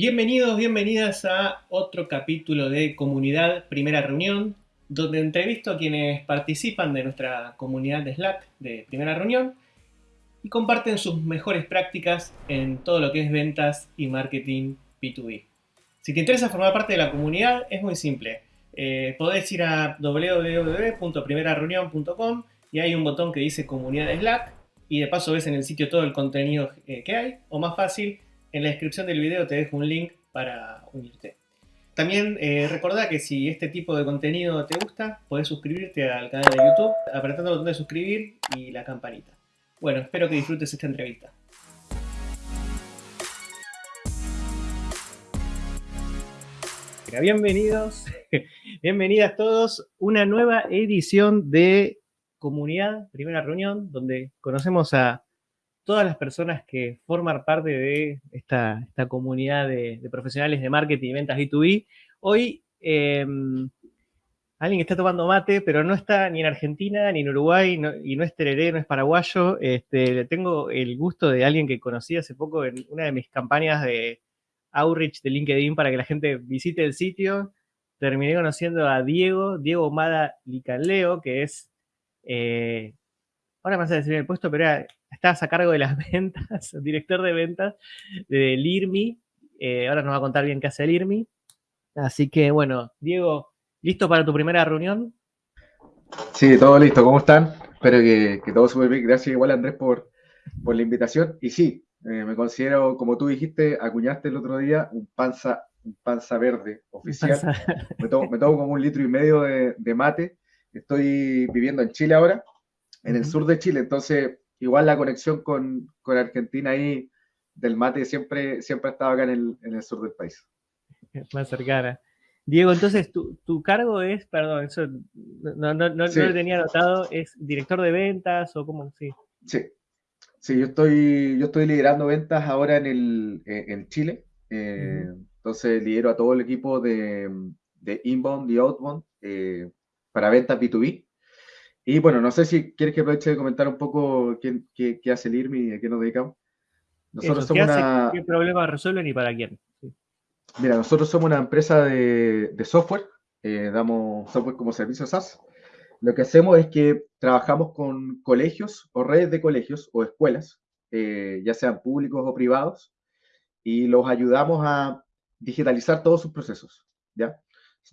Bienvenidos, bienvenidas a otro capítulo de Comunidad Primera Reunión, donde entrevisto a quienes participan de nuestra comunidad de Slack de Primera Reunión y comparten sus mejores prácticas en todo lo que es ventas y marketing B2B. Si te interesa formar parte de la comunidad, es muy simple. Eh, podés ir a www.primerareunión.com y hay un botón que dice Comunidad de Slack y de paso ves en el sitio todo el contenido eh, que hay, o más fácil, en la descripción del video te dejo un link para unirte. También eh, recordá que si este tipo de contenido te gusta, podés suscribirte al canal de YouTube apretando el botón de suscribir y la campanita. Bueno, espero que disfrutes esta entrevista. Bienvenidos, bienvenidas todos, una nueva edición de Comunidad, primera reunión, donde conocemos a todas las personas que forman parte de esta, comunidad de, profesionales de marketing y ventas B2B. Hoy em, alguien está tomando mate, pero no está ni en Argentina ni en Uruguay y no es tereré, no es paraguayo. Este, tengo el gusto de alguien que conocí hace poco en una de mis campañas de outreach de LinkedIn para que la gente visite el sitio. Terminé conociendo a Diego, Diego Mada Licanleo, que es eh, ahora me vas a decir el puesto, pero era, estabas a cargo de las ventas, director de ventas del IRMI. Eh, ahora nos va a contar bien qué hace el IRMI. Así que, bueno, Diego, ¿listo para tu primera reunión? Sí, todo listo. ¿Cómo están? Espero que, todo súper bien. Gracias igual, Andrés, por, la invitación. Y sí, eh, me considero, como tú dijiste, acuñaste el otro día, un panza, un panza verde oficial. Me, tomo, como un litro y medio de, de mate. Estoy viviendo en Chile ahora en el sur de Chile. Entonces, igual la conexión con, Argentina ahí del mate siempre, siempre ha estado acá en el, sur del país. Más cercana. Diego, entonces tu, cargo es, perdón, eso no, lo tenía anotado, ¿es director de ventas o cómo? Sí. Sí, sí yo, estoy, yo estoy liderando ventas ahora en, el, en Chile. Eh, entonces lidero a todo el equipo de, de inbound y outbound eh, para ventas B2B. Y bueno, no sé si quieres que aproveche de comentar un poco qué, hace el IRMI y a qué nos dedicamos. Nosotros somos ¿qué, una... ¿Qué problemas resuelven y para quién? Mira, nosotros somos una empresa de, software, eh, damos software como servicio SaaS. Lo que hacemos es que trabajamos con colegios o redes de colegios o escuelas, eh, ya sean públicos o privados, y los ayudamos a digitalizar todos sus procesos. ¿ya?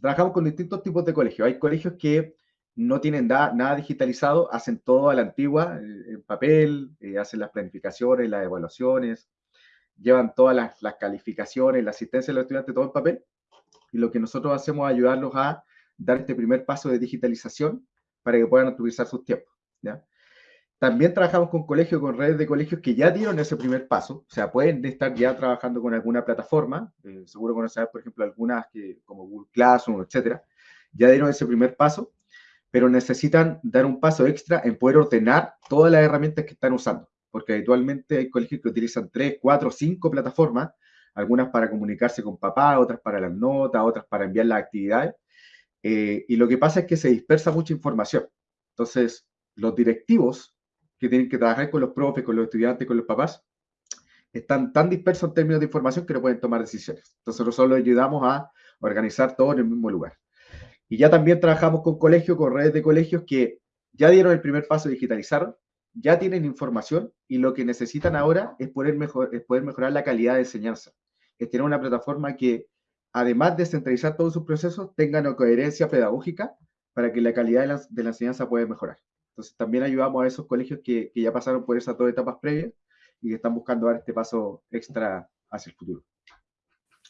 Trabajamos con distintos tipos de colegios. Hay colegios que no tienen nada digitalizado, hacen todo a la antigua, eh, en papel, eh, hacen las planificaciones, las evaluaciones, llevan todas las, calificaciones, la asistencia de los estudiantes, todo en papel. Y lo que nosotros hacemos es ayudarlos a dar este primer paso de digitalización para que puedan utilizar sus tiempos. También trabajamos con colegios, con redes de colegios que ya dieron ese primer paso, o sea, pueden estar ya trabajando con alguna plataforma, eh, seguro conocerás, por ejemplo, algunas que, como Google Classroom, etcétera, ya dieron ese primer paso pero necesitan dar un paso extra en poder ordenar todas las herramientas que están usando, porque habitualmente hay colegios que utilizan tres, cuatro, cinco plataformas, algunas para comunicarse con papá, otras para las notas, otras para enviar las actividades, eh, y lo que pasa es que se dispersa mucha información. Entonces, los directivos que tienen que trabajar con los profes, con los estudiantes, con los papás, están tan dispersos en términos de información que no pueden tomar decisiones. Entonces, nosotros los ayudamos a organizar todo en el mismo lugar. Y ya también trabajamos con colegios, con redes de colegios que ya dieron el primer paso, digitalizaron, ya tienen información y lo que necesitan ahora es poder, mejor, poder mejorar la calidad de enseñanza. Es tener una plataforma que, además de centralizar todos sus procesos, tenga una coherencia pedagógica para que la calidad de la, enseñanza pueda mejorar. Entonces, también ayudamos a esos colegios que, que, ya pasaron por esas dos etapas previas y que están buscando dar este paso extra hacia el futuro.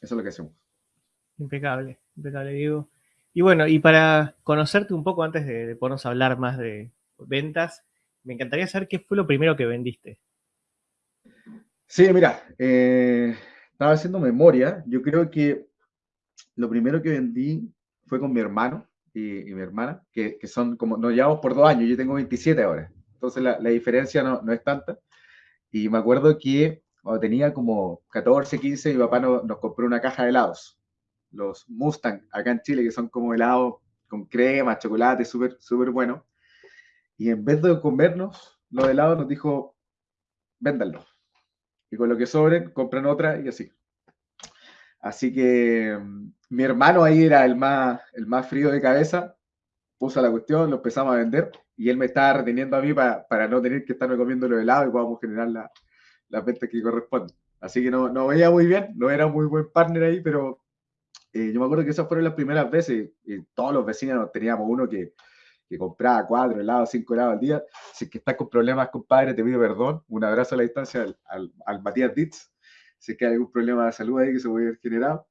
Eso es lo que hacemos. Impecable, impecable, Diego. Y bueno, y para conocerte un poco antes de, ponernos a hablar más de ventas, me encantaría saber qué fue lo primero que vendiste. Sí, mira, eh, estaba haciendo memoria. Yo creo que lo primero que vendí fue con mi hermano y, mi hermana, que, son como, nos llevamos por dos años, yo tengo 27 ahora, entonces la, diferencia no, no, es tanta. Y me acuerdo que tenía como 14, 15, mi papá nos compró una caja de helados los Mustang acá en Chile, que son como helados con crema, chocolate, súper, súper bueno. Y en vez de comernos los helados, nos dijo, véndanlo. Y con lo que sobren, compran otra y así. Así que mm, mi hermano ahí era el más, el más frío de cabeza, puso la cuestión, lo empezamos a vender y él me estaba reteniendo a mí para, no tener que estarme comiendo los helados y podamos generar la, la venta que corresponde. Así que no, no veía muy bien, no era muy buen partner ahí, pero eh, yo me acuerdo que esas fueron las primeras veces y todos los vecinos teníamos uno que, que compraba cuatro helados, cinco helados al día. Si es que estás con problemas, compadre, te pido perdón. Un abrazo a la distancia al, al, al Matías Ditz. Si es que hay algún problema de salud ahí que se puede haber generado.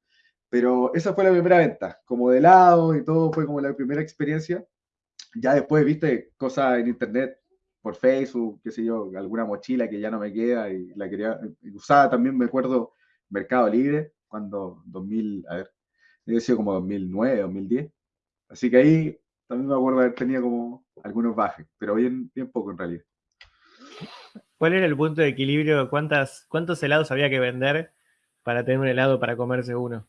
Pero esa fue la primera venta, como de helado y todo, fue como la primera experiencia. Ya después viste cosas en internet, por Facebook, qué sé yo, alguna mochila que ya no me queda y la quería, usaba también, me acuerdo, Mercado Libre, cuando 2000, a ver, debe sido como 2009, 2010. Así que ahí también me acuerdo haber tenido como algunos bajes, pero bien, bien poco en realidad. ¿Cuál era el punto de equilibrio? ¿Cuántas, ¿Cuántos helados había que vender para tener un helado para comerse uno?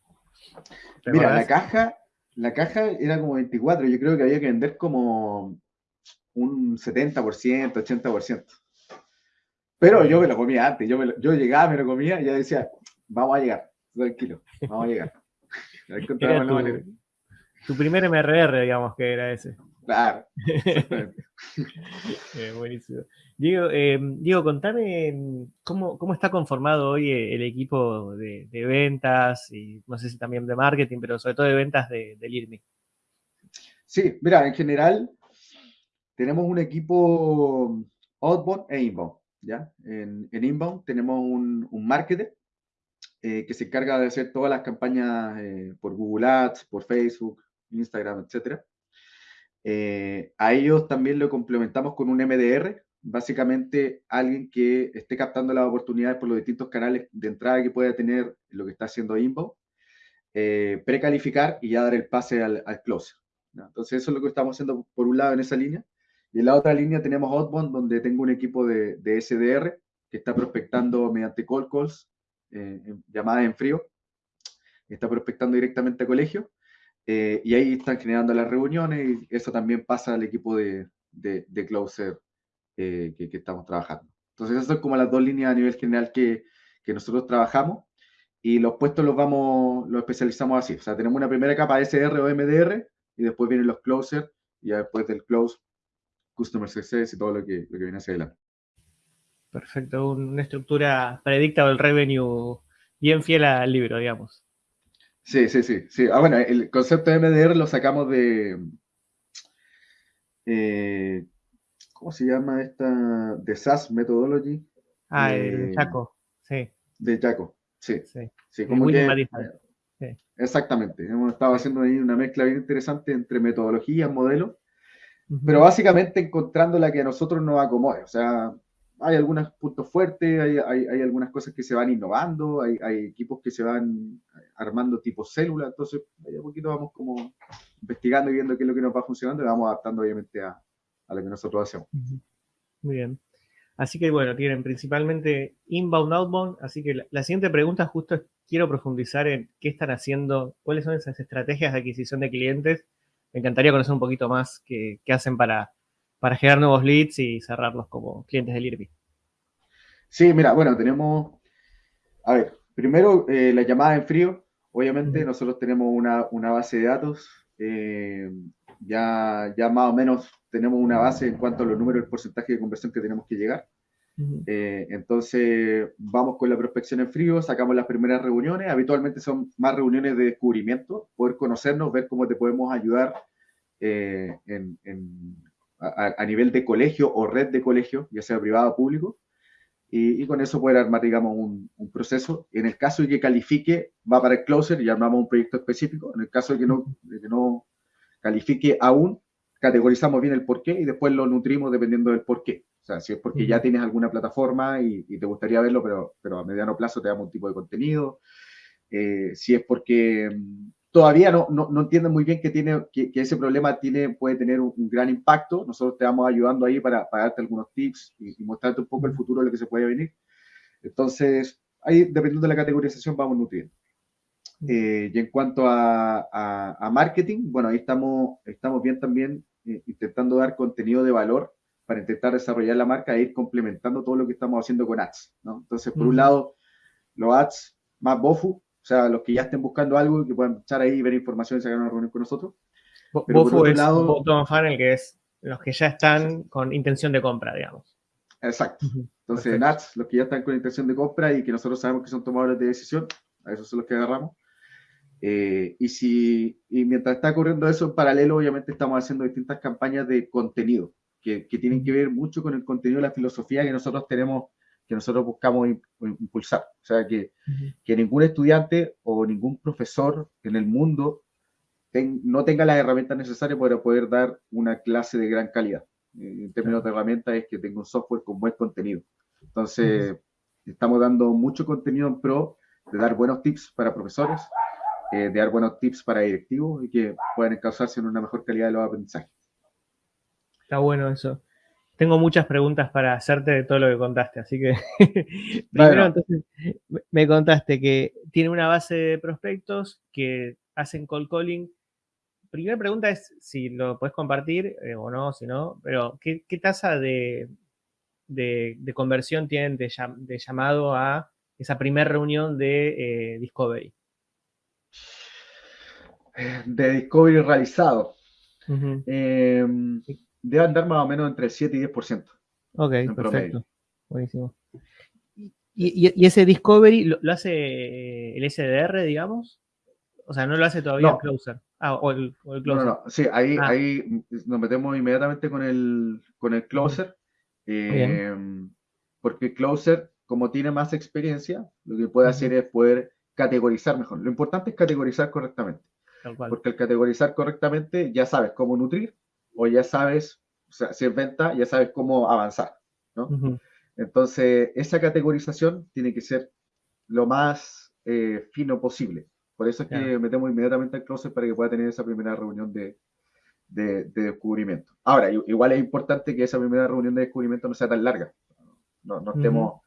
Mira, la caja, la caja era como 24, yo creo que había que vender como un 70%, 80%. Pero yo me lo comía antes, yo, yo llegaba, me lo comía y ya decía, vamos a llegar, tranquilo, vamos a llegar. tu, primer MRR, digamos que era ese. Claro. eh, buenísimo. Diego, eh, Diego, contame cómo, cómo, está conformado hoy el equipo de, ventas y no sé si también de marketing, pero sobre todo de ventas de, del IRMI. Sí, mira, en general tenemos un equipo outbound e inbound. ¿ya? En, inbound tenemos un, un marketer eh, que se encarga de hacer todas las campañas eh, por Google Ads, por Facebook, Instagram, etc. Eh, a ellos también lo complementamos con un MDR, básicamente alguien que esté captando las oportunidades por los distintos canales de entrada que pueda tener lo que está haciendo Inbound, precalificar y ya dar el pase al, al close. Entonces eso es lo que estamos haciendo por un lado en esa línea. Y en la otra línea tenemos Outbound, donde tengo un equipo de, de SDR que está prospectando mediante call calls, eh, llamadas en frío, está prospectando directamente a colegio, eh, y ahí están generando las reuniones y eso también pasa al equipo de, de, de Closer eh, que, que, estamos trabajando. Entonces, esas son como las dos líneas a nivel general que, que nosotros trabajamos y los puestos los vamos, los especializamos así. O sea, tenemos una primera capa SR o MDR y después vienen los Closer y después del Close Customer Success y todo lo que, lo que viene hacia adelante. Perfecto, una estructura predicta del revenue bien fiel al libro, digamos. Sí, sí, sí, sí. Ah, bueno, el concepto de MDR lo sacamos de. Eh, ¿Cómo se llama esta? De SAS Methodology. Ah, de Chaco, sí. De Chaco, sí. Sí, sí como que, sí. Exactamente. Hemos estado haciendo ahí una mezcla bien interesante entre metodologías, modelos pero básicamente encontrando la que a nosotros nos acomode. O sea, hay algunos puntos fuertes, hay, hay, algunas cosas que se van innovando, hay, equipos que se van armando tipo célula, entonces ahí a poquito vamos como investigando y viendo qué es lo que nos va funcionando y vamos adaptando obviamente a, lo que nosotros hacemos. Muy bien. Así que bueno, tienen principalmente inbound, outbound, así que la, la siguiente pregunta justo es, quiero profundizar en qué están haciendo, cuáles son esas estrategias de adquisición de clientes me encantaría conocer un poquito más qué, hacen para, para generar nuevos leads y cerrarlos como clientes del IRBI. Sí, mira, bueno, tenemos, a ver, primero eh, la llamada en frío. Obviamente nosotros tenemos una, base de datos, eh, ya, ya más o menos tenemos una base en cuanto a los números, el porcentaje de conversión que tenemos que llegar. Eh, entonces, vamos con la prospección en frío, sacamos las primeras reuniones. Habitualmente son más reuniones de descubrimiento, poder conocernos, ver cómo te podemos ayudar eh, a, nivel de colegio o red de colegio, ya sea privado o público. Y, con eso poder armar, digamos, un, proceso. En el caso de que califique, va para el closer y armamos un proyecto específico. En el caso de que no, de que no califique aún, categorizamos bien el porqué y después lo nutrimos dependiendo del porqué. O sea, si es porque ya tienes alguna plataforma y, te gustaría verlo, pero, pero, a mediano plazo te damos un tipo de contenido. Eh, si es porque mm, todavía no, no, no entienden muy bien que, tiene, que, ese problema tiene, puede tener un, gran impacto, nosotros te vamos ayudando ahí para, para darte algunos tips y, mostrarte un poco el futuro de lo que se puede venir. Entonces, ahí, dependiendo de la categorización, vamos nutriendo. Eh, y en cuanto a, a, marketing, bueno, ahí estamos, estamos bien también eh, intentando dar contenido de valor para intentar desarrollar la marca e ir complementando todo lo que estamos haciendo con ads. ¿no? Entonces, por un lado, los ads más BOFU sea, los que ya estén buscando algo y que puedan echar ahí, ver información y sacar una reunión con nosotros. Pero por es lado, bottom funnel, que es los que ya están con intención de compra, digamos. Exacto. Entonces, NATS, los que ya están con intención de compra y que nosotros sabemos que son tomadores de decisión, a esos son los que agarramos. Eh, y, si, y mientras está ocurriendo eso, en paralelo, obviamente estamos haciendo distintas campañas de contenido, que, que tienen que ver mucho con el contenido de la filosofía que nosotros tenemos, que nosotros buscamos impulsar. O sea, que, que ningún estudiante o ningún profesor en el mundo no tenga las herramientas necesarias para poder dar una clase de gran calidad. Eh, en términos de herramientas es que tenga un software con buen contenido. Entonces, estamos dando mucho contenido en pro de dar buenos tips para profesores, eh, de dar buenos tips para directivos y que puedan encauzarse en una mejor calidad de los aprendizajes. Está bueno eso. Tengo muchas preguntas para hacerte de todo lo que contaste, así que primero entonces me contaste que tiene una base de prospectos que hacen call calling. Primera pregunta es si lo puedes compartir eh, o no, si no, pero ¿qué, tasa de, conversión tienen de, llamado a esa primera reunión de eh, Discovery? de discovery realizado. Em, debe andar más o menos entre 7 y 10%. Ok, perfecto. Buenísimo. ¿Y, ese discovery lo, hace el SDR, digamos? O sea, no lo hace todavía el closer. Ah, o el, closer. No, no, sí, ahí, ah. ahí nos metemos inmediatamente con el, con el closer. Em, porque el closer, como tiene más experiencia, lo que puede hacer es poder categorizar mejor. Lo importante es categorizar correctamente. Porque al categorizar correctamente ya sabes cómo nutrir o ya sabes, o sea, si es venta, ya sabes cómo avanzar, ¿no? Entonces, esa categorización tiene que ser lo más eh, fino posible. Por eso es que metemos inmediatamente al closet para que pueda tener esa primera reunión de, de, descubrimiento. Ahora, igual es importante que esa primera reunión de descubrimiento no sea tan larga. No, no estemos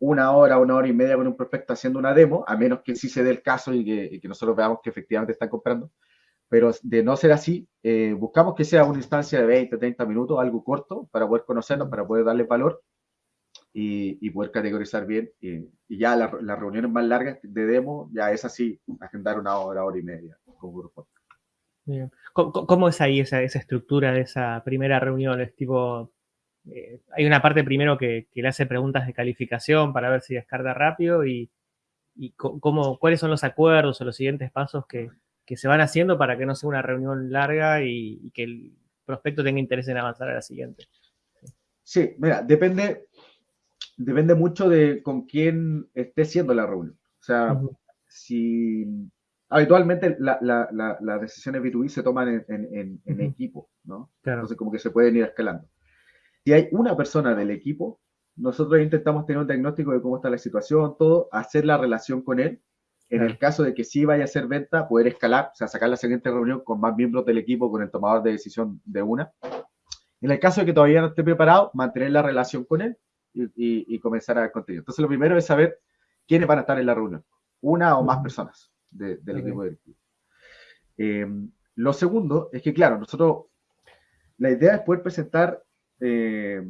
una hora, una hora y media con un prospecto haciendo una demo, a menos que sí se dé el caso y que, nosotros veamos que efectivamente están comprando. Pero de no ser así, eh, buscamos que sea una instancia de 20, 30 minutos, algo corto, para poder conocernos, para poder darle valor y, poder categorizar bien. Y, ya las reuniones más largas de demo, ya es así, agendar una hora, hora y media con grupo. ¿Cómo, es ahí esa, esa, estructura de esa primera reunión? ¿Es tipo eh, hay una parte primero que, le hace preguntas de calificación para ver si descarga rápido y, cómo, cuáles son los acuerdos o los siguientes pasos que, se van haciendo para que no sea una reunión larga y, que el prospecto tenga interés en avanzar a la siguiente. Sí, mira, depende, depende mucho de con quién esté siendo la reunión. O sea, si habitualmente las decisiones B2B se toman en, equipo, ¿no? Entonces como que se pueden ir escalando. Si hay una persona del equipo, nosotros intentamos tener un diagnóstico de cómo está la situación, todo, hacer la relación con él. En el caso de que sí vaya a hacer venta, poder escalar, o sea, sacar la siguiente reunión con más miembros del equipo, con el tomador de decisión de una. En el caso de que todavía no esté preparado, mantener la relación con él y, comenzar a dar contenido. Entonces, lo primero es saber quiénes van a estar en la reunión. Una o más personas del equipo directivo. Eh, lo segundo es que, claro, nosotros, la idea es poder presentar eh,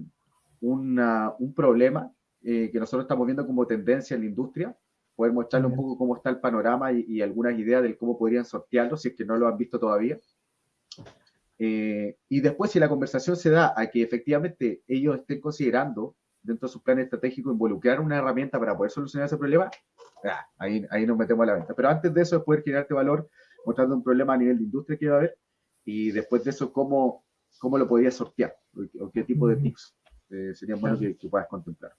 un problema eh, que nosotros estamos viendo como tendencia en la industria, poder mostrarle un poco cómo está el panorama y, algunas ideas de cómo podrían sortearlo, si es que no lo han visto todavía. Eh, y después, si la conversación se da a que efectivamente ellos estén considerando dentro de su plan estratégico involucrar una herramienta para poder solucionar ese problema, ahí, ahí nos metemos a la venta. Pero antes de eso es poder generarte valor mostrando un problema a nivel de industria que va a haber y después de eso cómo, cómo lo podías sortear o qué tipo de tips eh, serían buenos que, puedas contemplar.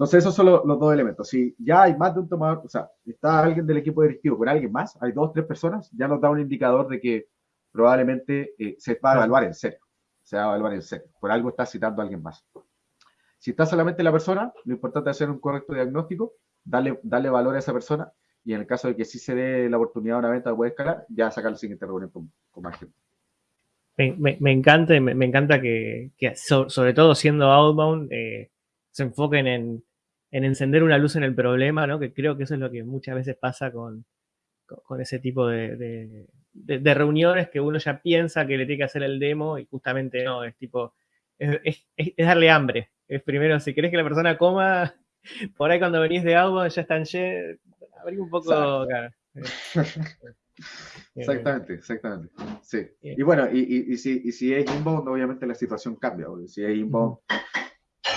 Entonces, esos son los, dos elementos. Si ya hay más de un tomador, o sea, está alguien del equipo directivo con alguien más, hay dos, tres personas, ya nos da un indicador de que probablemente eh, se va a evaluar en serio. Se va a evaluar en serio. Por algo está citando a alguien más. Si está solamente la persona, lo importante es hacer un correcto diagnóstico, darle, darle valor a esa persona y en el caso de que sí se dé la oportunidad de una venta puede escalar, ya sacar la siguiente reunión con, con más gente me, encanta, me, encanta que, sobre todo siendo outbound, eh, se enfoquen en, encender una luz en el problema, ¿no? Que creo que eso es lo que muchas veces pasa con, ese tipo de, reuniones que uno ya piensa que le tiene que hacer el demo y justamente no, es tipo, es, darle hambre. Es primero, si querés que la persona coma, por ahí cuando venís de outbound ya están abrí un poco, claro. Exactamente, exactamente. Sí. Y bueno, y, si, y si es inbound, obviamente la situación cambia. Porque si es inbound,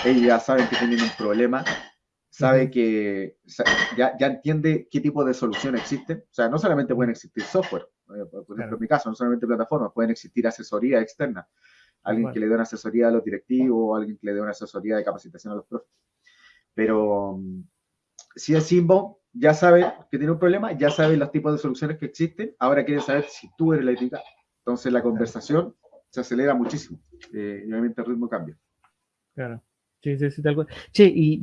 ellos ya saben que tienen un problema, sabe que ya, ya, entiende qué tipo de solución existe. O sea, no solamente pueden existir software, eh, por ejemplo, en mi caso, no solamente plataformas, pueden existir asesoría externa. Alguien que le dé una asesoría a los directivos, alguien que le dé una asesoría de capacitación a los profes. Pero mm, si es inbound, ya sabe que tiene un problema, ya sabe los tipos de soluciones que existen, ahora quiere saber si tú eres la ética. Entonces la conversación se acelera muchísimo eh, y obviamente el ritmo cambia. Claro. Sí, sí, sí, tal cual. Che, y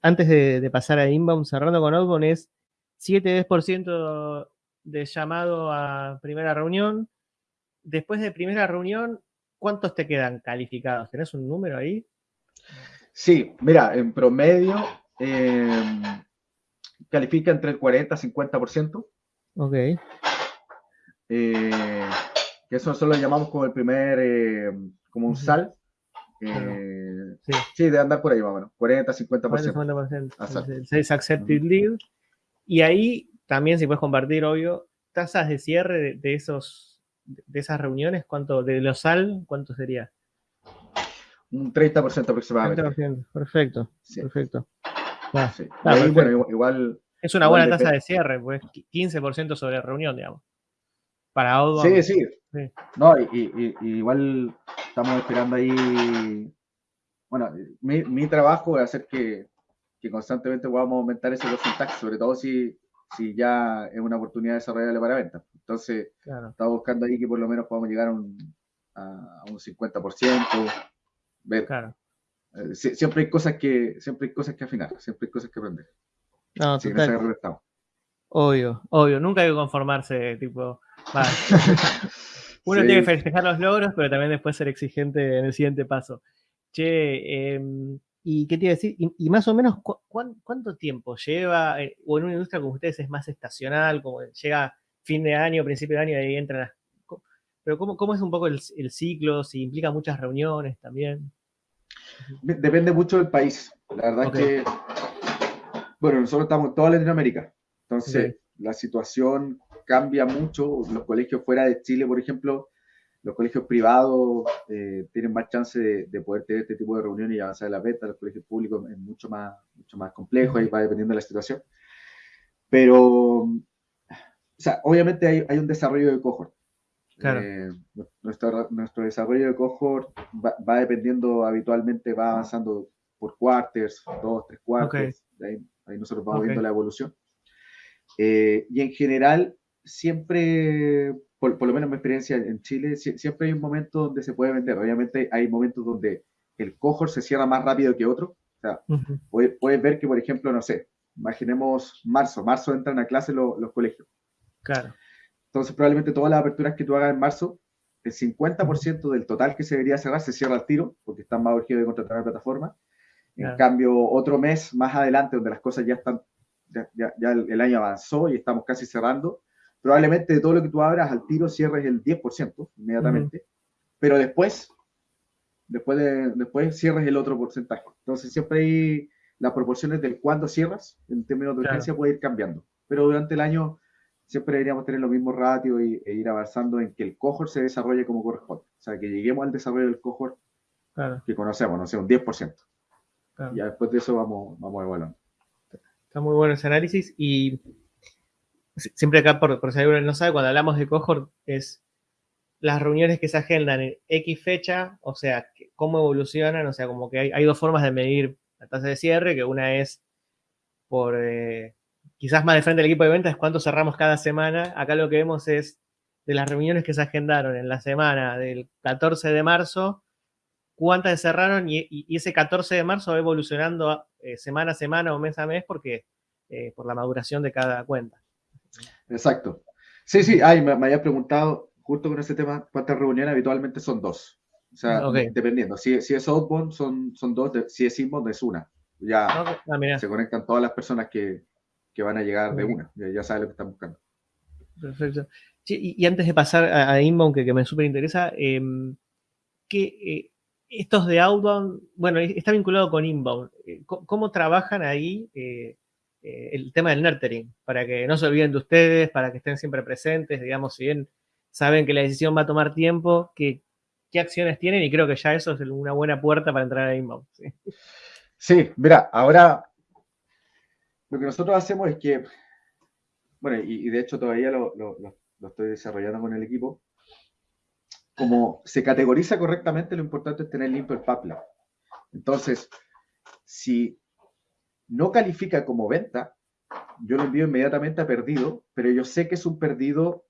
antes de, pasar a inbound, cerrando con outbound, es 7-10% de llamado a primera reunión. Después de primera reunión, ¿cuántos te quedan calificados? ¿Tenés un número ahí? Sí, mira, en promedio, eh, califica entre el 40 y 50%. Ok. Eh, que eso solo lo llamamos como el primer, eh, como un sal. Eh, sí. sí. de andar por ahí más o menos, 40, 50%. 50%. Es accepted lead. Y ahí también, si puedes compartir, obvio, tasas de cierre de, esos, de esas reuniones, ¿cuánto, de los sal, cuánto sería? Un 30% aproximadamente. 30%, perfecto, perfecto. Ah, bueno, igual, es una buena tasa de cierre, pues 15% sobre reunión, digamos. Para Sí, sí, No, y, igual estamos esperando ahí. Bueno, mi, trabajo es hacer que, constantemente podamos aumentar ese porcentaje, sobre todo si, si ya es una oportunidad de desarrollarle para venta. Entonces, estamos buscando ahí que por lo menos podamos llegar a un, a, un 50%. Ver. Claro. Eh, siempre hay cosas que siempre hay cosas que afinar, siempre hay cosas que aprender. No, Obvio, obvio, nunca hay que conformarse, tipo, uno tiene que festejar los logros, pero también después ser exigente en el siguiente paso. Che, em, ¿y qué te iba a decir? Y, más o menos, cuánto tiempo lleva? Eh, o en una industria como ustedes es más estacional, como llega fin de año, principio de año y ahí entran Pero ¿cómo, ¿cómo, es un poco el, el, ciclo? Si implica muchas reuniones también. Depende mucho del país. La verdad que bueno, nosotros estamos en toda Latinoamérica, entonces la situación cambia mucho. Los colegios fuera de Chile, por ejemplo, los colegios privados eh, tienen más chance de, poder tener este tipo de reuniones y avanzar en la beta. Los colegios públicos es mucho más, mucho más complejo, y va dependiendo de la situación. Pero, o sea, obviamente hay, hay un desarrollo de cohort. Claro. Eh, nuestro, nuestro, desarrollo de cohort va, dependiendo habitualmente, va avanzando por quarters, dos, tres quarters. Okay. Ahí nosotros vamos viendo la evolución. Eh, y en general, siempre, por, lo menos en mi experiencia en Chile, siempre hay un momento donde se puede vender. Obviamente hay momentos donde el cohort se cierra más rápido que otro. O sea, puedes, ver que, por ejemplo, no sé, imaginemos marzo. Marzo entran a clase los colegios. Claro. Entonces, probablemente todas las aperturas que tú hagas en marzo, el 50% del total que se debería cerrar se cierra al tiro, porque están más urgidos de contratar la plataforma. En cambio, otro mes más adelante, donde las cosas ya están, ya, el, año avanzó y estamos casi cerrando, probablemente de todo lo que tú abras al tiro cierres el 10% inmediatamente, pero después, después, de, después cierres el otro porcentaje. Entonces siempre hay las proporciones del cuándo cierras, en términos de urgencia, puede ir cambiando. Pero durante el año siempre deberíamos tener los mismos ratios y, e ir avanzando en que el cohort se desarrolle como corresponde. O sea, que lleguemos al desarrollo del cohort que conocemos, no sé, un 10%. Ya después de eso vamos, vamos evaluando. Está muy bueno ese análisis y siempre acá, por, por si alguien no sabe, cuando hablamos de cohort es las reuniones que se agendan en X fecha, o sea, cómo evolucionan, o sea, como que hay, dos formas de medir la tasa de cierre, que una es por, eh, quizás más de frente del equipo de ventas, cuánto cerramos cada semana. Acá lo que vemos es de las reuniones que se agendaron en la semana del 14 de marzo, cuántas cerraron y, ese 14 de marzo va evolucionando eh, semana a semana o mes a mes porque eh, por la maduración de cada cuenta. Exacto. Sí, sí, ay, me, había preguntado justo con ese tema cuántas reuniones habitualmente son dos. O sea, dependiendo. Si, si, es outbound son, son dos, si es inbound es una. Ya ah, se conectan todas las personas que, que van a llegar de una. Ya, ya saben lo que están buscando. Perfecto. y, antes de pasar a, inbound, que, que me súper interesa, em, ¿qué, eh, estos de outbound, bueno, está vinculado con inbound. Eh, ¿Cómo trabajan ahí? Eh, el tema del nurturing, para que no se olviden de ustedes, para que estén siempre presentes, digamos, si bien saben que la decisión va a tomar tiempo, que, qué acciones tienen y creo que ya eso es una buena puerta para entrar a inbound. Sí, sí mira, ahora lo que nosotros hacemos es que, bueno, y, de hecho todavía lo, estoy desarrollando con el equipo, como se categoriza correctamente, lo importante es tener limpio el pipeline. Entonces, si no califica como venta, yo lo envío inmediatamente a perdido, pero yo sé que es un perdido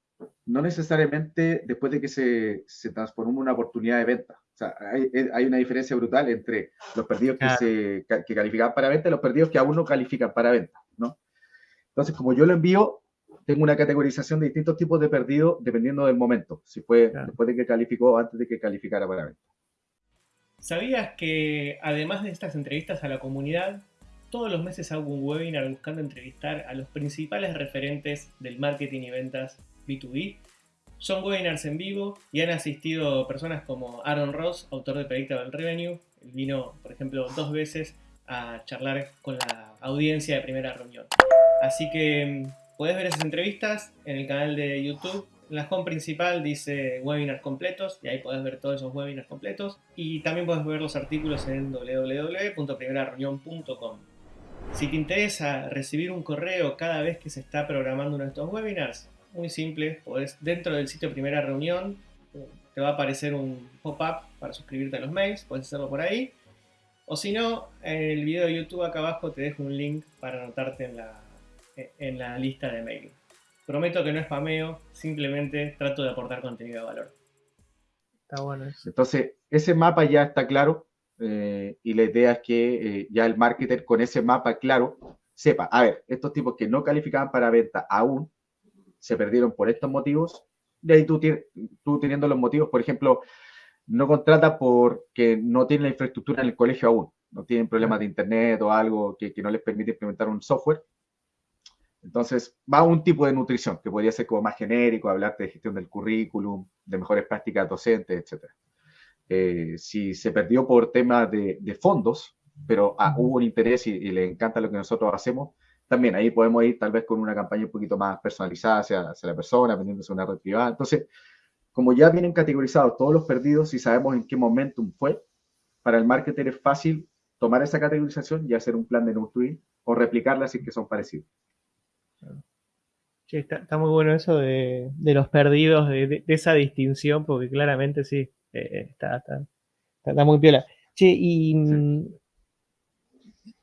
no necesariamente después de que se, se transformó en una oportunidad de venta. O sea, hay, hay una diferencia brutal entre los perdidos que, se, que califican para venta y los perdidos que aún no califican para venta, ¿no? Entonces, como yo lo envío, tengo una categorización de distintos tipos de perdidos dependiendo del momento, si fue después de que calificó o antes de que calificara para venta. ¿Sabías que además de estas entrevistas a la comunidad, todos los meses hago un webinar buscando entrevistar a los principales referentes del marketing y ventas B2B. Son webinars en vivo y han asistido personas como Aaron Ross, autor de Predictable Revenue. Él vino, por ejemplo, dos veces a charlar con la audiencia de primera reunión. Así que mm, puedes ver esas entrevistas en el canal de YouTube. La home principal dice webinars completos y ahí puedes ver todos esos webinars completos. Y también puedes ver los artículos en www.primerareunión.com. Si te interesa recibir un correo cada vez que se está programando uno de estos webinars, muy simple, podés, dentro del sitio Primera Reunión te va a aparecer un pop-up para suscribirte a los mails, puedes hacerlo por ahí. O si no, en el video de YouTube acá abajo te dejo un link para anotarte en la, en la lista de mail. Prometo que no es spameo, simplemente trato de aportar contenido de valor. Está bueno eso. Entonces, ese mapa ya está claro eh, y la idea es que eh, ya el marketer con ese mapa claro sepa, a ver, estos tipos que no calificaban para venta aún, se perdieron por estos motivos, y ahí tú, tú teniendo los motivos, por ejemplo, no contrata porque no tiene la infraestructura en el colegio aún, no tienen problemas de internet o algo que, no les permite implementar un software. Entonces, va a un tipo de nutrición que podría ser como más genérico, hablarte de gestión del currículum, de mejores prácticas docentes, etc. Eh, si se perdió por temas de, fondos, pero ah, hubo un interés y, y, le encanta lo que nosotros hacemos, también ahí podemos ir tal vez con una campaña un poquito más personalizada hacia, la persona, vendiéndose una red privada. Entonces, como ya vienen categorizados todos los perdidos y sabemos en qué momentum fue, para el marketer es fácil tomar esa categorización y hacer un plan de nurturing o replicarla si que son parecidos. Sí, está, muy bueno eso de, los perdidos, de, esa distinción, porque claramente sí, eh, está, está, muy piola. Che, y,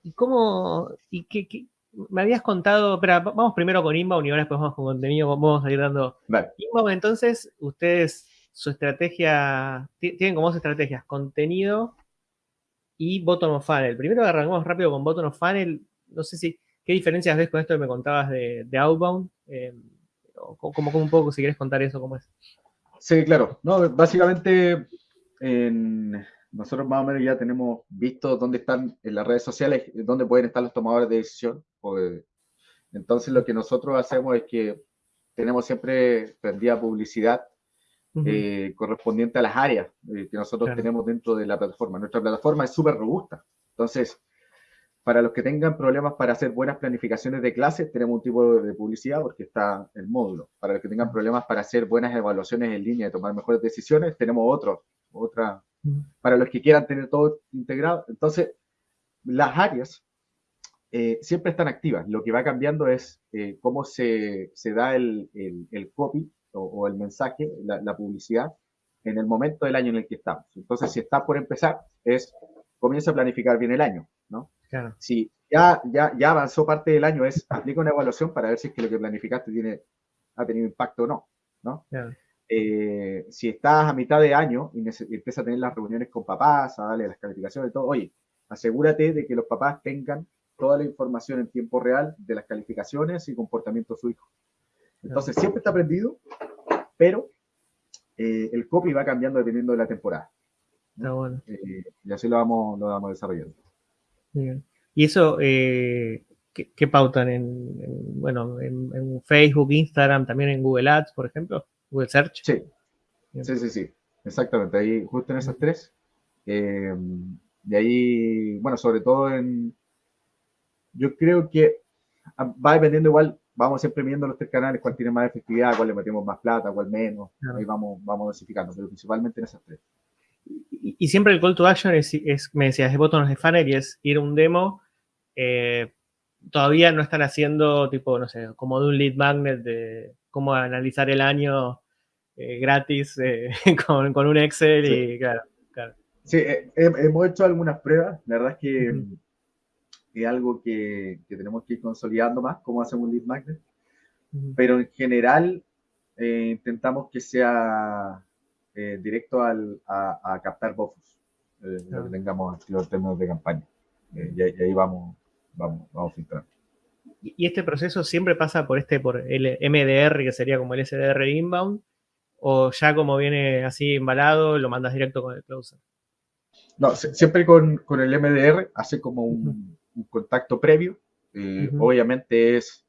¿y cómo, y qué, me habías contado, pero vamos primero con Inbound y ahora después vamos con contenido, vamos a ir dando. Inbound, entonces, ustedes, su estrategia, tienen como dos estrategias, contenido y bottom of funnel. Primero arrancamos rápido con bottom of funnel, no sé si, ¿qué diferencias ves con esto que me contabas de, Outbound? Eh, como, un poco, si quieres contar eso, ¿cómo es? Sí, claro. No, básicamente, en nosotros más o menos ya tenemos visto dónde están en las redes sociales, dónde pueden estar los tomadores de decisión. entonces lo que nosotros hacemos es que tenemos siempre prendida publicidad eh, correspondiente a las áreas eh, que nosotros tenemos dentro de la plataforma. Nuestra plataforma es súper robusta. Entonces, para los que tengan problemas para hacer buenas planificaciones de clases, tenemos un tipo de publicidad porque está el módulo. Para los que tengan problemas para hacer buenas evaluaciones en línea y tomar mejores decisiones, tenemos otro, otra para los que quieran tener todo integrado. Entonces, las áreas eh, siempre están activas. Lo que va cambiando es eh, cómo se, se da el, el, copy o, el mensaje, la, publicidad, en el momento del año en el que estamos. Entonces, si está por empezar, es comienza a planificar bien el año, Si ya, ya, ya avanzó parte del año, es aplica una evaluación para ver si es que lo que planificaste tiene, ha tenido impacto o no, ¿no? Eh, si estás a mitad de año y, empiezas a tener las reuniones con papás, a darle las calificaciones y todo, oye, asegúrate de que los papás tengan toda la información en tiempo real de las calificaciones y comportamiento de su hijo. Entonces, siempre está aprendido, pero eh, el copy va cambiando dependiendo de la temporada. bueno. Eh, y así lo vamos, lo vamos desarrollando. Bien. ¿Y eso ¿qué, pautan en, bueno, en, Facebook, Instagram, también en Google Ads, por ejemplo? Google Search. Sí, sí, sí, sí, exactamente, ahí justo en esas tres. Eh, y ahí, bueno, sobre todo en, yo creo que va dependiendo igual, vamos siempre viendo los tres canales, cuál tiene más efectividad, cuál le metemos más plata, cuál menos, ahí vamos, vamos dosificando, pero principalmente en esas tres. Y, siempre el call to action es, me decías, de botones de funnel y es ir a un demo. Eh, todavía no están haciendo tipo, no sé, como de un lead magnet de cómo analizar el año eh, gratis eh, con, con, un Excel y claro, claro. Sí, hemos hecho algunas pruebas. La verdad es que es algo que, que, tenemos que ir consolidando más, cómo hacemos un lead magnet. Pero en general intentamos que sea eh, directo al, a, captar bofos, eh, lo que tengamos en términos de campaña. Eh, y, ahí vamos, vamos, vamos filtrando. ¿Y este proceso siempre pasa por este, por el MDR, que sería como el SDR inbound? ¿O ya como viene así embalado, lo mandas directo con el closer? No, siempre con, con, el MDR hace como un, contacto previo. Obviamente es,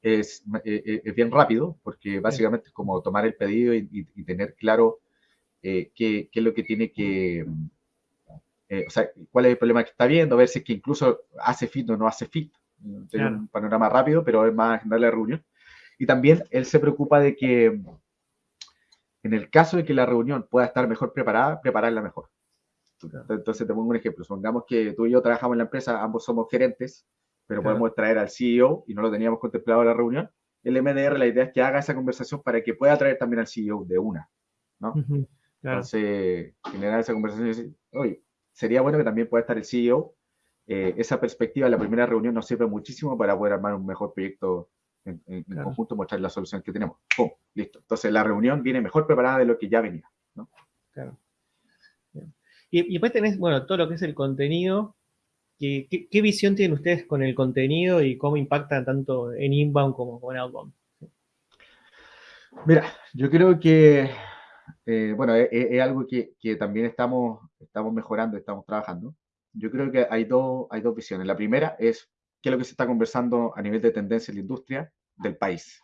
es, es, bien rápido, porque básicamente es como tomar el pedido y, y tener claro eh, qué, es lo que tiene que, eh, o sea, cuál es el problema que está viendo, a ver si es que incluso hace fit o no hace fit. Tiene un panorama rápido, pero es más general la reunión. Y también él se preocupa de que en el caso de que la reunión pueda estar mejor preparada, prepararla mejor. Entonces te pongo un ejemplo. Supongamos que tú y yo trabajamos en la empresa, ambos somos gerentes, pero podemos traer al CEO y no lo teníamos contemplado en la reunión. El MDR, la idea es que haga esa conversación para que pueda traer también al CEO de una. ¿no? Entonces, generar esa conversación y decir, oye, sería bueno que también pueda estar el CEO. Eh, esa perspectiva en la primera reunión nos sirve muchísimo para poder armar un mejor proyecto en, conjunto, mostrar la solución que tenemos. ¡Pum! Listo. Entonces, la reunión viene mejor preparada de lo que ya venía. ¿no? Claro. Y, y, después tenés, bueno, todo lo que es el contenido. ¿Qué, qué, visión tienen ustedes con el contenido y cómo impacta tanto en inbound como en outbound? Mira, yo creo que eh, bueno, es, algo que, también estamos, estamos mejorando, estamos trabajando. Yo creo que hay dos, hay dos visiones. La primera es qué es lo que se está conversando a nivel de tendencia en la industria del país.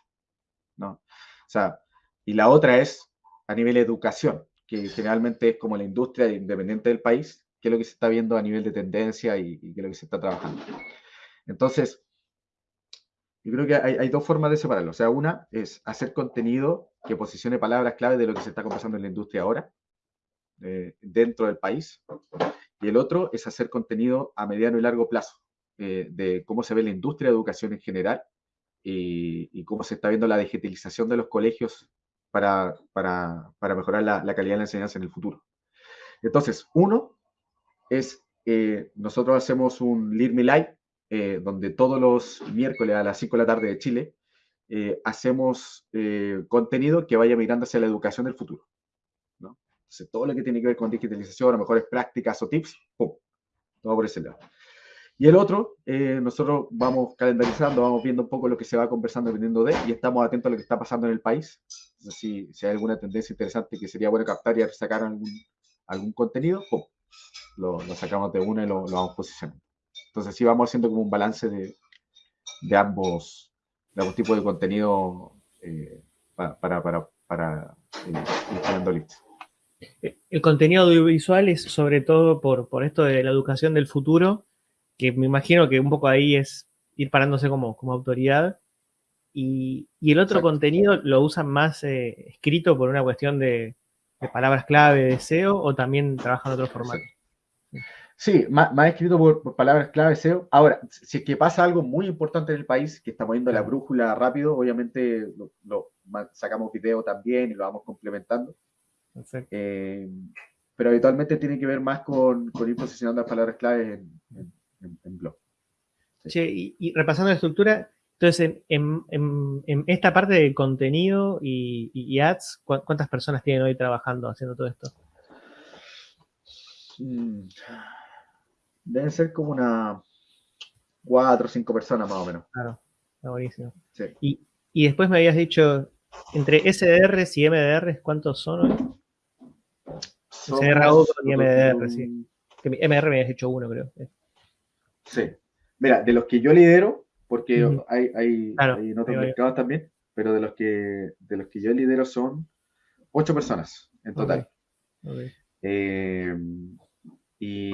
¿no? O sea, y la otra es a nivel de educación, que generalmente es como la industria independiente del país, qué es lo que se está viendo a nivel de tendencia y, y qué es lo que se está trabajando. Entonces, yo creo que hay, dos formas de separarlo. O sea, una es hacer contenido que posicione palabras clave de lo que se está conversando en la industria ahora, eh, dentro del país. Y el otro es hacer contenido a mediano y largo plazo, eh, de cómo se ve la industria de educación en general y, cómo se está viendo la digitalización de los colegios para, para, para mejorar la, la, calidad de la enseñanza en el futuro. Entonces, uno es, eh, nosotros hacemos un Lead Me Live eh, donde todos los miércoles a las 5 de la tarde de Chile eh, hacemos eh, contenido que vaya mirando hacia la educación del futuro. ¿no? Entonces, todo lo que tiene que ver con digitalización, a mejores prácticas o tips, ¡pum! Todo por ese lado. Y el otro, nosotros vamos calendarizando, vamos viendo un poco lo que se va conversando dependiendo de, y estamos atentos a lo que está pasando en el país. Entonces, si, si hay alguna tendencia interesante que sería bueno captar y sacar algún, algún contenido, ¡pum! Lo, lo, sacamos de una y lo, lo vamos posicionando. Entonces sí vamos haciendo como un balance de, de ambos, de ambos tipos de contenido eh, para, para, para, eh, ir El contenido audiovisual es sobre todo por, por esto de la educación del futuro, que me imagino que un poco ahí es ir parándose como, como autoridad. Y, y el otro contenido lo usan más eh, escrito por una cuestión de, de, palabras clave, de SEO, o también trabajan en otro formato. Sí, más, escrito por, palabras clave SEO. Ahora, si es que pasa algo muy importante en el país, que estamos viendo la brújula rápido, obviamente lo, sacamos video también y lo vamos complementando. Eh, pero habitualmente tiene que ver más con, ir posicionando las palabras claves en, blog. y, repasando la estructura, entonces en, esta parte de contenido y, ads, ¿cuántas personas tienen hoy trabajando haciendo todo esto? Mm deben ser como una cuatro o cinco personas más o menos. Claro, está buenísimo. Y, y, después me habías dicho, entre SDRs y MDRs, ¿cuántos son hoy? SDR y MDR, sí. Que MR me habías dicho uno, creo. Sí. Mira, de los que yo lidero, porque hay, hay, en otros mercados también, pero de los que de los que yo lidero son ocho personas en total. Eh, y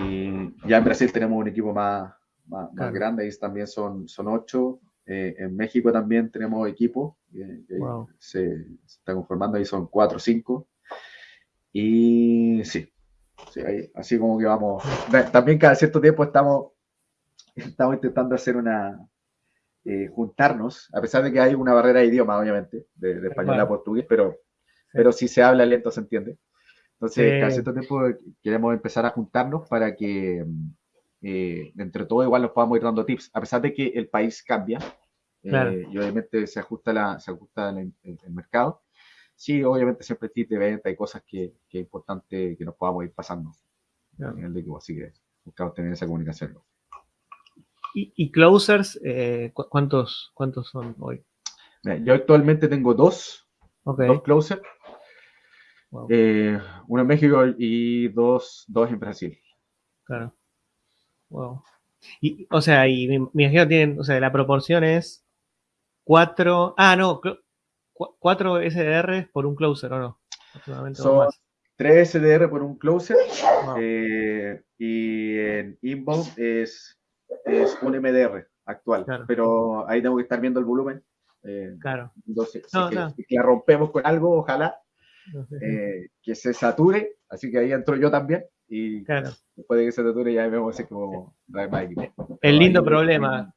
ya en Brasil tenemos un equipo más, más, grande, ahí también son, son ocho. Eh, en México también tenemos equipos que, se, están conformando, ahí son cuatro o cinco. Y sí, así como que vamos. También cada cierto tiempo estamos, estamos intentando hacer una, eh, juntarnos, a pesar de que hay una barrera de idioma, obviamente, de, español a portugués, pero, pero si se habla lento se entiende. Entonces, cada cierto tiempo queremos empezar a juntarnos para que eh, entre todo igual nos podamos ir dando tips, a pesar de que el país cambia eh, y obviamente se ajusta, la, se ajusta el, mercado. Sí, obviamente siempre tips de venta y cosas que, que, es importante que nos podamos ir pasando en el equipo, así que buscamos tener esa comunicación. ¿Y, closers, eh, ¿cuántos, ¿cuántos son hoy? yo actualmente tengo dos, dos closers eh, uno en México y dos, dos en Brasil. Claro. Wow. Y, o sea, y me, imagino tienen, o sea, la proporción es cuatro, ah, no, cuatro SDR por un closer, ¿o no? Son tres SDR por un closer eh, y en inbound es, es un MDR actual, pero ahí tengo que estar viendo el volumen. Eh, claro. Entonces, si la rompemos con algo, ojalá, eh, que se sature, así que ahí entro yo también. Y después de que se sature ya vemos si como El lindo problema,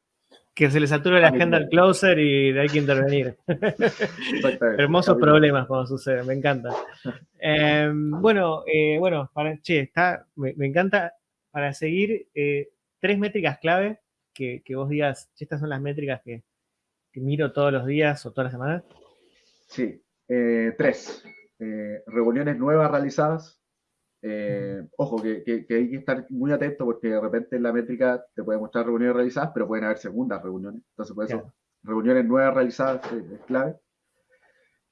que se le sature la agenda al closer y hay que intervenir. Hermosos problemas cuando sucede, me encanta. Em, bueno, eh, bueno, para, che, está, me, encanta para seguir eh, tres métricas clave que, vos digas, estas son las métricas que, miro todos los días o todas las semanas. Sí, tres. Eh, reuniones nuevas realizadas. Eh, ojo, que, hay que estar muy atento porque de repente en la métrica te puede mostrar reuniones realizadas, pero pueden haber segundas reuniones. Entonces, por eso, reuniones nuevas realizadas es, clave.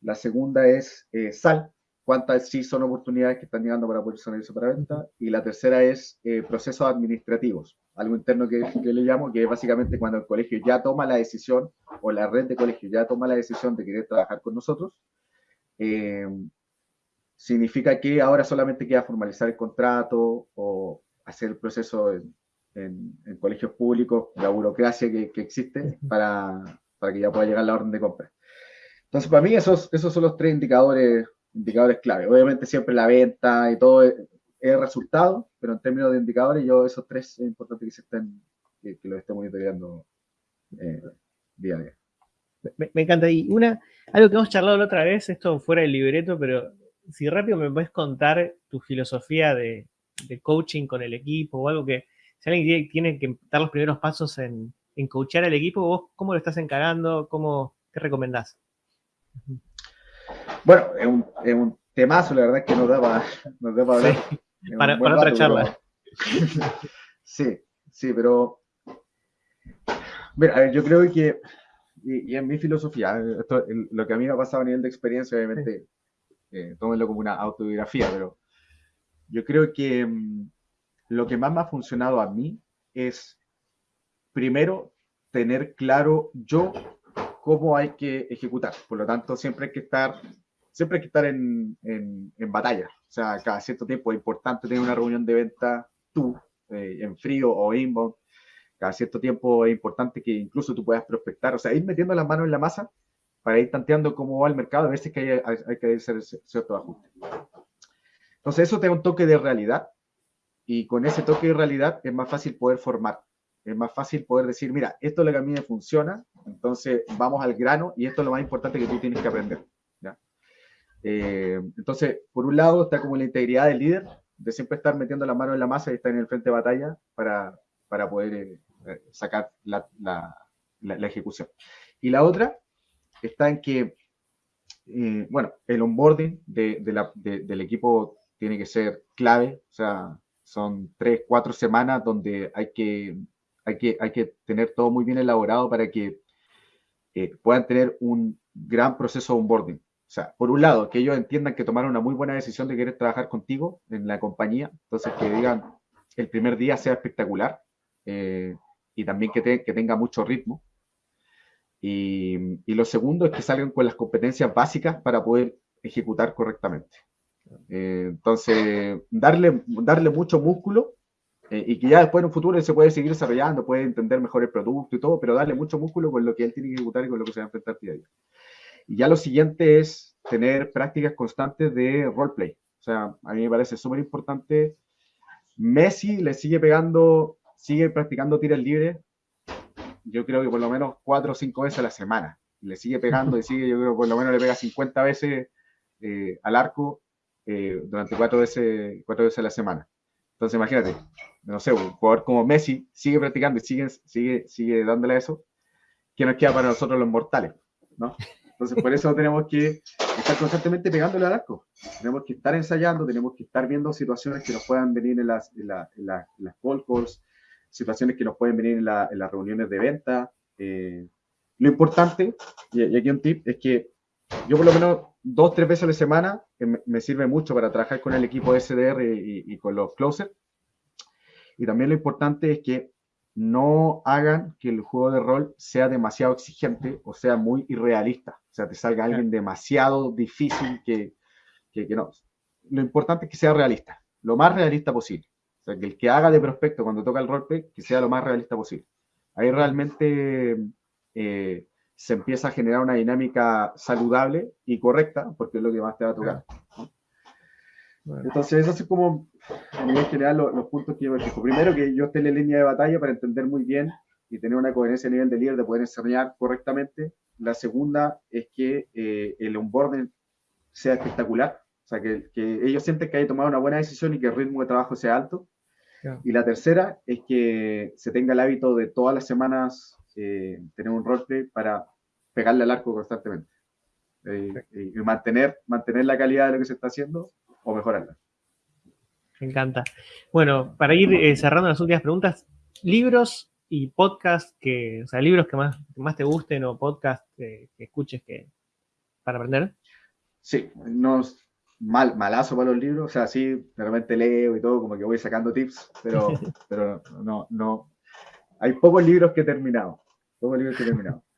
La segunda es eh, SAL, cuántas sí son oportunidades que están llegando para poder para venta. Y la tercera es procesos administrativos, algo interno que, que, le llamo, que es básicamente cuando el colegio ya toma la decisión o la red de colegio ya toma la decisión de querer trabajar con nosotros. Eh, significa que ahora solamente queda formalizar el contrato o hacer el proceso en, colegios públicos, la burocracia que, existe para, para, que ya pueda llegar la orden de compra. Entonces, para mí esos, esos son los tres indicadores, indicadores clave. Obviamente siempre la venta y todo es, resultado, pero en términos de indicadores, yo esos tres es importante que se estén, que, los esté monitoreando eh, día a día. Me, me, encanta. Y una, algo que hemos charlado la otra vez, esto fuera del libreto, pero si rápido me puedes contar tu filosofía de, coaching con el equipo o algo que, si alguien tiene que dar los primeros pasos en, en coachar al equipo, vos cómo lo estás encarando, cómo, qué recomendás. Bueno, es un, es un temazo, la verdad es que nos da para, nos hablar. Para, otra charla. sí, sí, pero mira, yo creo que, y, en mi filosofía, lo que a mí me ha pasado a nivel de experiencia, obviamente, eh, tómenlo como una autobiografía, pero yo creo que mm, lo que más me ha funcionado a mí es, primero, tener claro yo cómo hay que ejecutar. Por lo tanto, siempre hay que estar, siempre hay que estar en, en, batalla. O sea, cada cierto tiempo es importante tener una reunión de venta tú, eh, en frío o inbound. Cada cierto tiempo es importante que incluso tú puedas prospectar, o sea, ir metiendo las manos en la masa para ir tanteando cómo va el mercado, a veces que hay, hay, que hacer cierto ajuste. Entonces eso te da un toque de realidad y con ese toque de realidad es más fácil poder formar, es más fácil poder decir, mira, esto es lo que a mí me funciona, entonces vamos al grano y esto es lo más importante que tú tienes que aprender. Eh, entonces, por un lado está como la integridad del líder, de siempre estar metiendo la mano en la masa y estar en el frente de batalla para, para poder eh, sacar la, la ejecución. Y la otra está en que, eh, bueno, el onboarding de, del equipo tiene que ser clave, o sea, son tres, cuatro semanas donde hay que, hay que, hay que tener todo muy bien elaborado para que eh, puedan tener un gran proceso de onboarding. O sea, por un lado, que ellos entiendan que tomaron una muy buena decisión de querer trabajar contigo en la compañía, entonces que digan el primer día sea espectacular eh, y también que, que tenga mucho ritmo. Y, lo segundo es que salgan con las competencias básicas para poder ejecutar correctamente. Eh, entonces, darle, darle mucho músculo Eh, y que ya después en un futuro se puede seguir desarrollando, puede entender mejor el producto y todo, pero darle mucho músculo con lo que él tiene que ejecutar y con lo que se va a enfrentar día a día. Y ya lo siguiente es tener prácticas constantes de roleplay. O sea, a mí me parece súper importante. Messi le sigue pegando, sigue practicando tiras libres, yo creo que por lo menos cuatro o cinco veces a la semana. Le sigue pegando y sigue, yo creo que por lo menos le pega 50 veces eh, al arco eh, durante cuatro veces, cuatro veces a la semana. Entonces imagínate, no sé, un jugador como Messi sigue practicando y sigue, sigue, sigue dándole eso. ¿Qué nos queda para nosotros los mortales? ¿no? Entonces por eso tenemos que estar constantemente pegándole al arco. Tenemos que estar ensayando, tenemos que estar viendo situaciones que nos puedan venir en las, en, la, en, las call calls, situaciones que nos pueden venir en, las reuniones de venta. Eh, lo importante, y, aquí un tip, es que yo por lo menos dos, tres veces a la semana me, sirve mucho para trabajar con el equipo SDR y, y, con los closers. Y también lo importante es que no hagan que el juego de rol sea demasiado exigente o sea muy irrealista. O sea, te salga alguien demasiado difícil que, que, que no. Lo importante es que sea realista, lo más realista posible. Sea, que el que haga de prospecto cuando toca el roleplay, que sea lo más realista posible. Ahí realmente eh, se empieza a generar una dinámica saludable y correcta, porque es lo que más te va a tocar. Entonces, eso es como, a nivel general, los, puntos que yo me fijo. Primero, que yo esté en la línea de batalla para entender muy bien y tener una coherencia a nivel de líder, de poder enseñar correctamente. La segunda es que eh, el onboarding sea espectacular, o sea, que, que, ellos sienten que hay tomado una buena decisión y que el ritmo de trabajo sea alto. Y la tercera es que se tenga el hábito de todas las semanas eh, tener un roleplay para pegarle al arco constantemente. Eh, y mantener, mantener la calidad de lo que se está haciendo o mejorarla. Me encanta. Bueno, para ir eh, cerrando las últimas preguntas, libros y podcast que, o sea, libros que más, más te gusten o podcast que escuches que, para aprender. Sí, no, mal, malazo para los libros, o sea, sí, realmente leo y todo, como que voy sacando tips, pero, pero no, no, hay pocos libros que he terminado. Pocos libros que he terminado.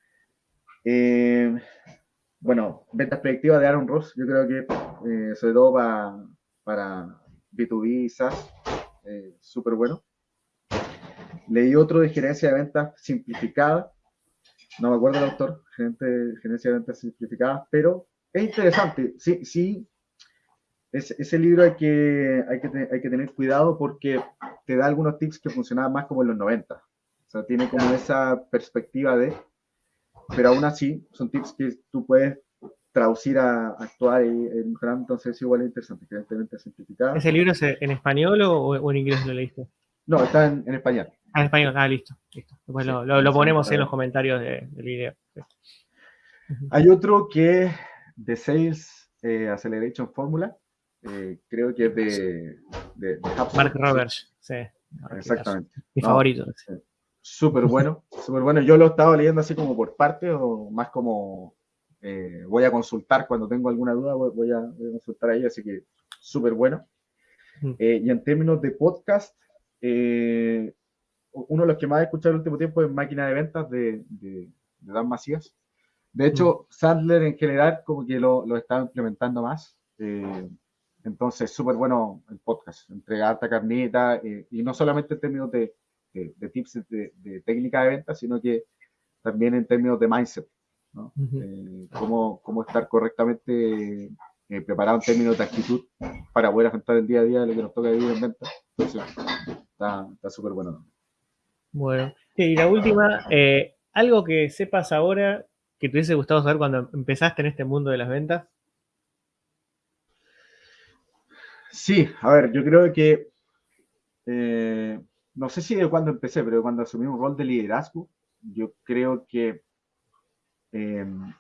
Eh, bueno, ventas predictivas de Aaron Ross, yo creo que eh, sobre todo para, para B2B, SaaS, eh, súper bueno. Leí otro de gerencia de ventas simplificada, no me acuerdo el autor, gerencia de ventas simplificadas, pero es interesante. Sí, sí, ese libro hay que, hay, que, hay que tener cuidado porque te da algunos tips que funcionaban más como en los 90. O sea, tiene como esa perspectiva de, pero aún así son tips que tú puedes traducir a, actuar y mejorar, entonces es igual es interesante, evidentemente simplificado. ¿Ese libro es en español o, en inglés lo leíste? No, está en, español. Ah, en español, ah, listo. listo. Después lo, lo, ponemos en los comentarios del video. Hay otro que de Sales eh, Acceleration Formula, eh, creo que es de, de, Mark Roberts, sí. Exactamente. Mi favorito. Súper bueno, súper bueno. Yo lo he estado leyendo así como por parte o más como eh, voy a consultar cuando tengo alguna duda, voy, a, consultar ahí, así que súper bueno. Mm. Eh, y en términos de podcast, eh, uno de los que más he escuchado el último tiempo es Máquina de Ventas de, de, Dan Macías. De hecho, mm. Sandler en general como que lo, lo está implementando más. Entonces, súper bueno el podcast, entrega harta carnita y no solamente en términos de de, tips de, técnica de venta, sino que también en términos de mindset, ¿no? Eh, cómo, cómo, estar correctamente eh, preparado en términos de actitud para poder afrontar el día a día de lo que nos toca vivir en venta. Entonces, está súper bueno. Bueno, y la última, eh, algo que sepas ahora que te hubiese gustado saber cuando empezaste en este mundo de las ventas. Sí, a ver, yo creo que no sé si de cuando empecé, pero cuando asumí un rol de liderazgo, yo creo que em,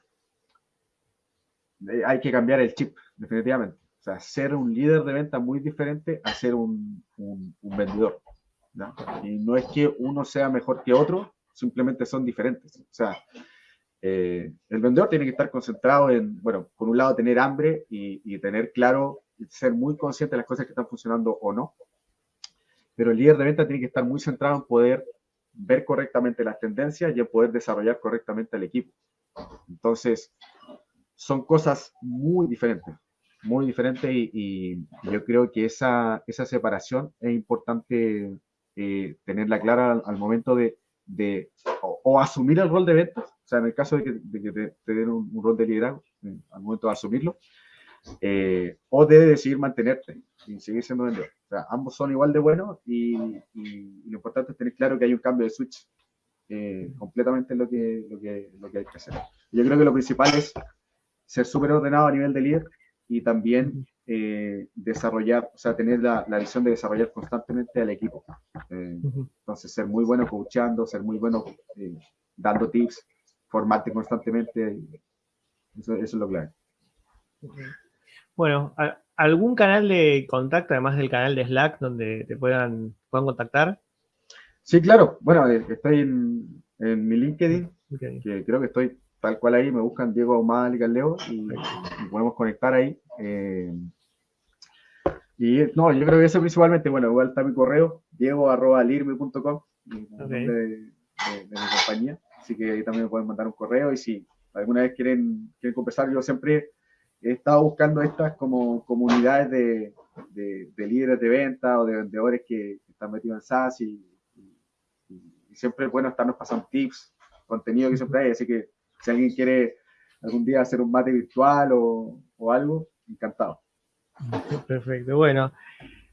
eh, hay que cambiar el chip, definitivamente. O sea, ser un líder de venta muy diferente a ser un, vendedor. Y no es que uno sea mejor que otro, simplemente son diferentes. O sea, eh, el vendedor tiene que estar concentrado en, bueno, por un lado tener hambre y tener claro, ser muy consciente de las cosas que están funcionando o no pero el líder de venta tiene que estar muy centrado en poder ver correctamente las tendencias y en poder desarrollar correctamente al equipo. Entonces, son cosas muy diferentes, muy diferentes y, yo creo que esa, esa separación es importante eh, tenerla clara al, momento de, de o, asumir el rol de ventas, o sea, en el caso de que, te, den un, rol de liderazgo, al momento de asumirlo, o de decidir mantenerte y seguir siendo vendedor. O sea, ambos son igual de buenos y, lo importante es tener claro que hay un cambio de switch completamente lo que, lo, que, lo que hay que hacer. Yo creo que lo principal es ser súper ordenado a nivel de líder y también eh, desarrollar, o sea, tener la, la, visión de desarrollar constantemente al equipo. Eh, entonces, ser muy bueno coachando, ser muy bueno eh, dando tips, formarte constantemente, eso, eso, es lo clave. Bueno, ¿algún canal de contacto, además del canal de Slack, donde te puedan, puedan contactar? Sí, claro. Bueno, estoy en, en mi LinkedIn, que creo que estoy tal cual ahí, me buscan Diego Ahumada Leo y, y, podemos conectar ahí. Eh, y no, yo creo que eso principalmente, bueno, igual está mi correo, diego.lirme.com, okay. de, de, mi compañía, así que ahí también me pueden mandar un correo y si alguna vez quieren, quieren conversar, yo siempre he estado buscando estas como comunidades de, de líderes de venta o de vendedores que, están metidos en SaaS y, y, siempre es bueno estarnos pasando tips, contenido que siempre hay, así que si alguien quiere algún día hacer un mate virtual o, o algo, encantado. Perfecto, bueno.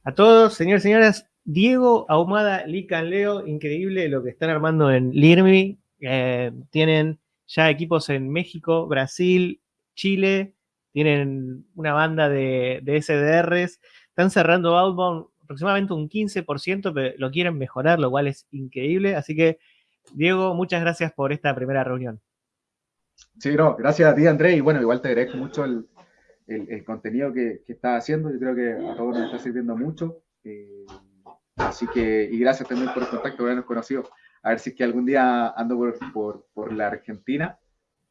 A todos, señores y señoras, Diego Ahumada, Lican Leo, increíble lo que están armando en Lirmi. Eh, tienen ya equipos en México, Brasil, Chile, tienen una banda de, SDRs, están cerrando Outbound aproximadamente un 15%, pero lo quieren mejorar, lo cual es increíble. Así que, Diego, muchas gracias por esta primera reunión. Sí, no, gracias a ti, André, y bueno, igual te agradezco mucho el, contenido que, estás haciendo, yo creo que a todos nos está sirviendo mucho, eh, así que, y gracias también por el contacto, habernos conocido, a ver si es que algún día ando por la Argentina,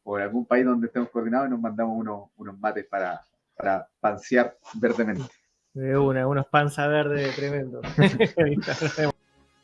o en algún país donde estemos coordinados y nos mandamos unos, unos mates para, para pansear verdemente. De una, unos panza verde tremendos.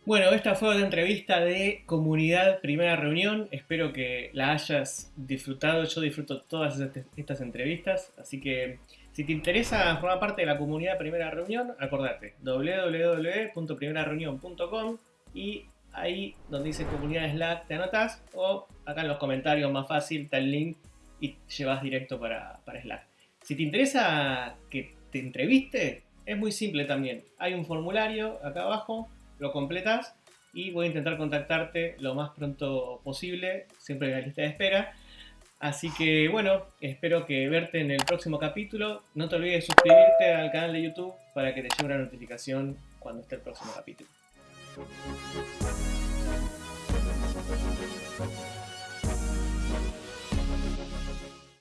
Bueno, esta fue una entrevista de comunidad primera reunión. Espero que la hayas disfrutado. Yo disfruto todas estas entrevistas. Así que si te interesa formar parte de la comunidad primera reunión, acordate www.primerareunión.com y ahí donde dice comunidad Slack te anotas o acá en los comentarios más fácil está el link y llevas directo para, para Slack. Si te interesa que te entreviste, es muy simple también. Hay un formulario acá abajo lo completas y voy a intentar contactarte lo más pronto posible, siempre en la lista de espera. Así que bueno, espero que verte en el próximo capítulo. No te olvides de suscribirte al canal de YouTube para que te llegue una notificación cuando esté el próximo capítulo. Thank you.